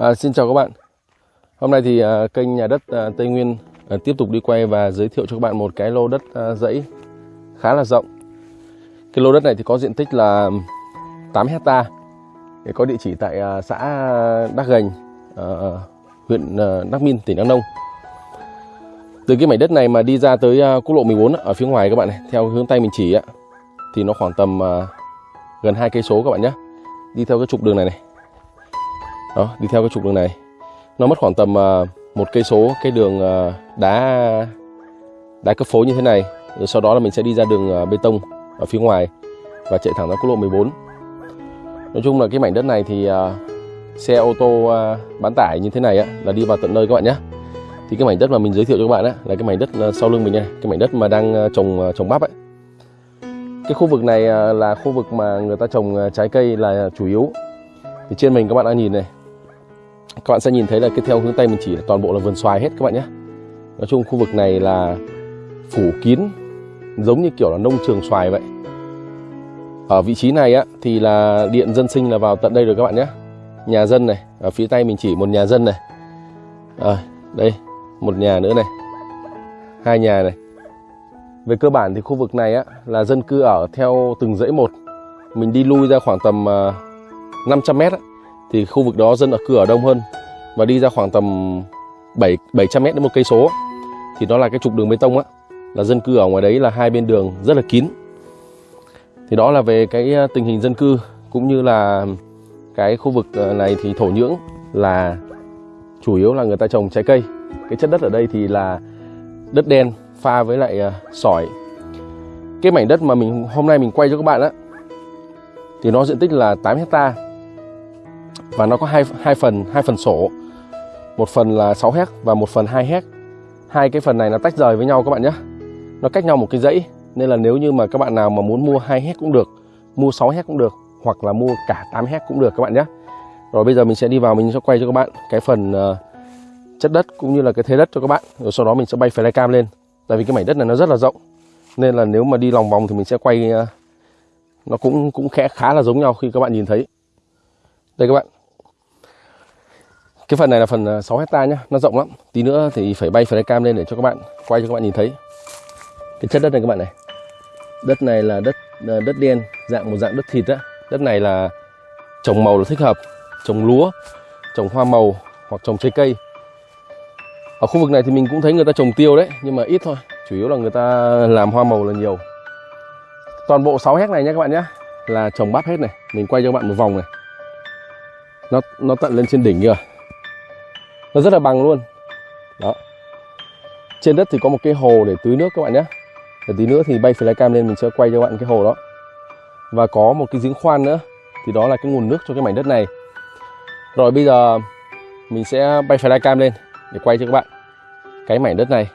À, xin chào các bạn. Hôm nay thì à, kênh nhà đất à, Tây Nguyên à, tiếp tục đi quay và giới thiệu cho các bạn một cái lô đất à, dãy khá là rộng. Cái lô đất này thì có diện tích là 8 hecta. Để có địa chỉ tại à, xã Đắc Gành, à, huyện à, Đắc Min, tỉnh Đắk Nông. Từ cái mảnh đất này mà đi ra tới à, quốc lộ 14 ở phía ngoài các bạn này, theo hướng tay mình chỉ á, thì nó khoảng tầm à, gần hai cây số các bạn nhé. Đi theo cái trục đường này này đó đi theo cái trục đường này. Nó mất khoảng tầm à, một cây số cái đường à, đá đá cấp phối như thế này. Rồi sau đó là mình sẽ đi ra đường à, bê tông ở phía ngoài và chạy thẳng ra quốc lộ 14 nói chung là cái mảnh đất này thì xe ô tô bán tải như thế này á, là đi vào tận nơi các bạn nhé. Thì cái mảnh đất mà mình giới thiệu cho các bạn á, là cái mảnh đất sau lưng mình này cái mảnh đất mà đang trồng trồng bắp ấy. Cái khu vực này là khu vực mà người ta trồng trái cây là chủ yếu. Thì trên mình các bạn đã nhìn này các bạn sẽ nhìn thấy là cái theo hướng tay mình chỉ là toàn bộ là vườn xoài hết các bạn nhé. Nói chung khu vực này là phủ kín giống như kiểu là nông trường xoài vậy. Ở vị trí này á thì là điện dân sinh là vào tận đây rồi các bạn nhé. Nhà dân này ở phía tay mình chỉ một nhà dân này. À, đây một nhà nữa này. Hai nhà này. Về cơ bản thì khu vực này á là dân cư ở theo từng dãy một. Mình đi lui ra khoảng tầm ờ, uh, 500 mét á, thì khu vực đó dân ở cửa đông hơn và đi ra khoảng tầm 7 700 mét đến một cây số. Thì nó là cái trục đường bê tông á là dân cư ở ngoài đấy là hai bên đường rất là kín. Thì đó là về cái ờ, tình hình dân cư cũng như là cái khu vực ờ, này thì thổ nhưỡng là chủ yếu là người ta trồng trái cây. Cái chất đất ở đây thì là đất đen pha với lại uh, sỏi. Cái mảnh đất mà mình hôm nay mình quay cho các bạn á thì nó diện tích là 8 hecta và nó có hai hai phần hai phần sổ. Một phần là 6 héc và một phần 2 héc. Hai cái phần này nó tách rời với nhau các bạn nhé. Nó cách nhau một cái dãy nên là nếu như mà các bạn nào mà muốn mua 2 héc cũng được mua 6 héc cũng được hoặc là mua cả 8 héc cũng được các bạn nhé. Rồi bây giờ mình sẽ đi vào mình sẽ quay cho các bạn cái phần uh, chất đất cũng như là cái thế đất cho các bạn. Rồi sau đó mình sẽ bay flycam lên. Tại vì cái mảnh đất này nó rất là rộng. Nên là nếu mà đi lòng vòng thì mình sẽ quay uh, nó cũng cũng khẽ khá là giống nhau khi các bạn nhìn thấy. Đây các bạn cái phần này là phần à, 6 hecta nhá, nó rộng lắm. Tí nữa thì phải bay flycam lên để cho các bạn quay cho các bạn nhìn thấy. Cái chất đất này các bạn này. Đất này là đất à, đất đen, dạng một dạng đất thịt á. Đất này là trồng màu là thích hợp. Trồng lúa, trồng hoa màu hoặc trồng trái cây. Ở khu vực này thì mình cũng thấy người ta trồng tiêu đấy, nhưng mà ít thôi. Chủ yếu là người ta làm hoa màu là nhiều. Toàn bộ 6 hecta này nhé các bạn nhé là trồng bắp hết này. Mình quay cho các bạn một vòng này. Nó nó tận lên trên đỉnh kìa nó rất là bằng luôn. Đó. Trên đất thì có một cái hồ để tưới nước các bạn nhé. Để tí nữa thì bay flycam lên mình sẽ quay cho các bạn cái hồ đó. Và có một cái giếng khoan nữa. Thì đó là cái nguồn nước cho cái mảnh đất này. Rồi bây giờ mình sẽ bay flycam lên để quay cho các bạn cái mảnh đất này.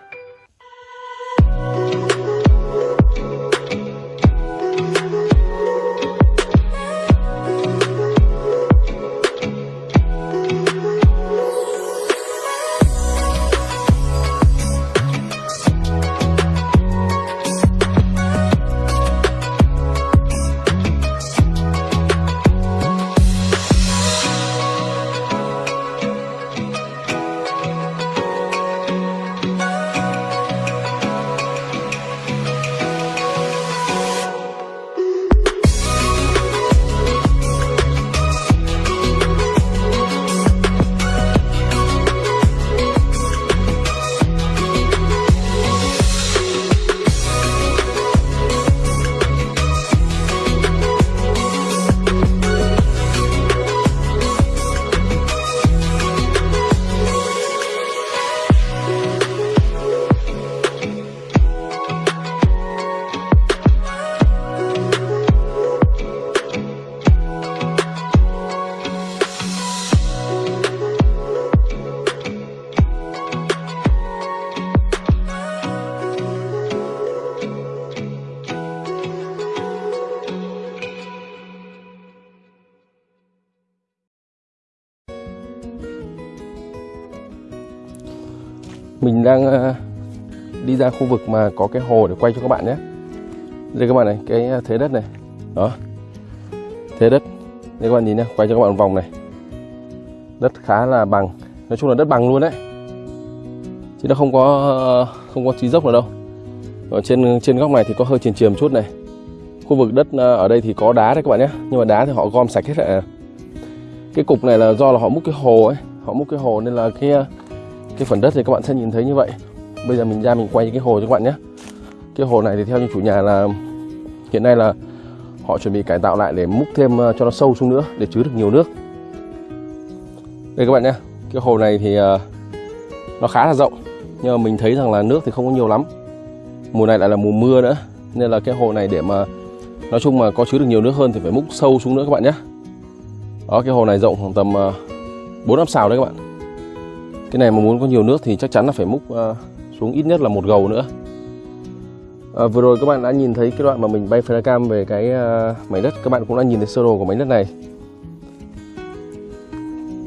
Mình đang ờ, đi ra khu vực mà có cái hồ để quay cho các bạn nhé. Đây các bạn này, cái ờ, thế đất này. Đó. Thế đất. Đây các bạn nhìn nhé, quay cho các bạn vòng này. Đất khá là bằng. Nói chung là đất bằng luôn đấy. Chứ nó không có ờ, không có trí dốc nào đâu. Ở trên trên góc này thì có hơi chìm chìm chút này. Khu vực đất ở đây thì có đá đấy các bạn nhé. Nhưng mà đá thì họ gom sạch hết rồi à. cái cục này là do là họ múc cái hồ ấy. Họ múc cái hồ nên là cái cái phần đất thì các bạn sẽ nhìn thấy như vậy. Bây giờ mình ra mình quay cái hồ cho các bạn nhé. Cái hồ này thì theo như chủ nhà là hiện nay là họ chuẩn bị cải tạo lại để múc thêm ờ, cho nó sâu xuống nữa, để chứa được nhiều nước. Đây các bạn nhé. Cái hồ này thì ờ, nó khá là rộng, nhưng mà mình thấy rằng là nước thì không có nhiều lắm. Mùa này lại là mùa mưa nữa, nên là cái hồ này để mà nói chung mà có chứa được nhiều nước hơn thì phải múc sâu xuống nữa các bạn nhé. Đó, cái hồ này rộng khoảng tầm ờ, bốn năm xào đấy các bạn cái này mà muốn có nhiều nước thì chắc chắn là phải múc ờ, xuống ít nhất là một gầu nữa. À, vừa rồi các bạn đã nhìn thấy cái đoạn mà mình bay flycam về cái ờ, mảnh đất. Các bạn cũng đã nhìn thấy sơ đồ của mảnh đất này.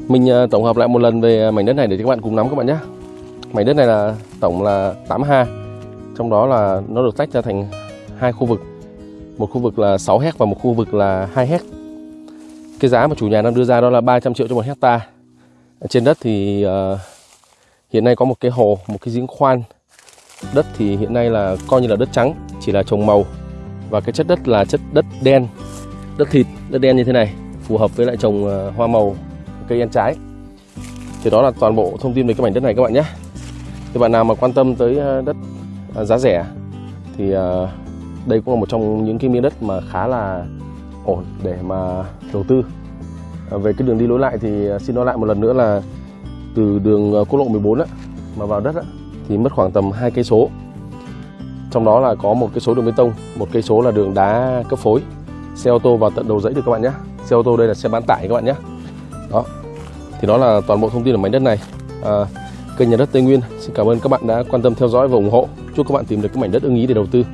Mình tổng hợp lại một lần về mảnh đất này để các bạn cùng nắm các bạn nhé. Mảnh đất này là tổng là 8 ha. Trong đó là nó được tách ra thành hai khu vực. Một khu vực là 6 hect và một khu vực là 2 hect cái giá mà chủ nhà đang đưa ra đó là 300 triệu cho một hecta trên đất thì uh, hiện nay có một cái hồ một cái giếng khoan Đất thì hiện nay là coi như là đất trắng, chỉ là trồng màu và cái chất đất là chất đất đen, đất thịt, đất đen như thế này, phù hợp với lại trồng ờ, hoa màu, cây ăn trái. Thì đó là toàn bộ thông tin về cái mảnh đất này các bạn nhé. Thì bạn nào mà quan tâm tới ờ, đất giá rẻ thì đây cũng là một trong những cái miếng đất mà khá là ổn để mà đầu tư. Ờ, về cái đường đi lối lại thì ờ, xin nói lại một lần nữa là từ đường ờ, quốc lộ 14 á, mà vào đất á, thì mất khoảng tầm hai cây số. Trong đó là có một cái số đường bê tông một cây số là đường đá cấp phối. Xe ô tô vào tận đầu dãy được các bạn nhé. Xe ô tô đây là xe bán tải các bạn nhé. Đó. Thì đó là toàn bộ thông tin ở mảnh đất này. À, kênh nhà đất Tây Nguyên xin cảm ơn các bạn đã quan tâm theo dõi và ủng hộ. Chúc các bạn tìm được cái mảnh đất ưng ý để đầu tư.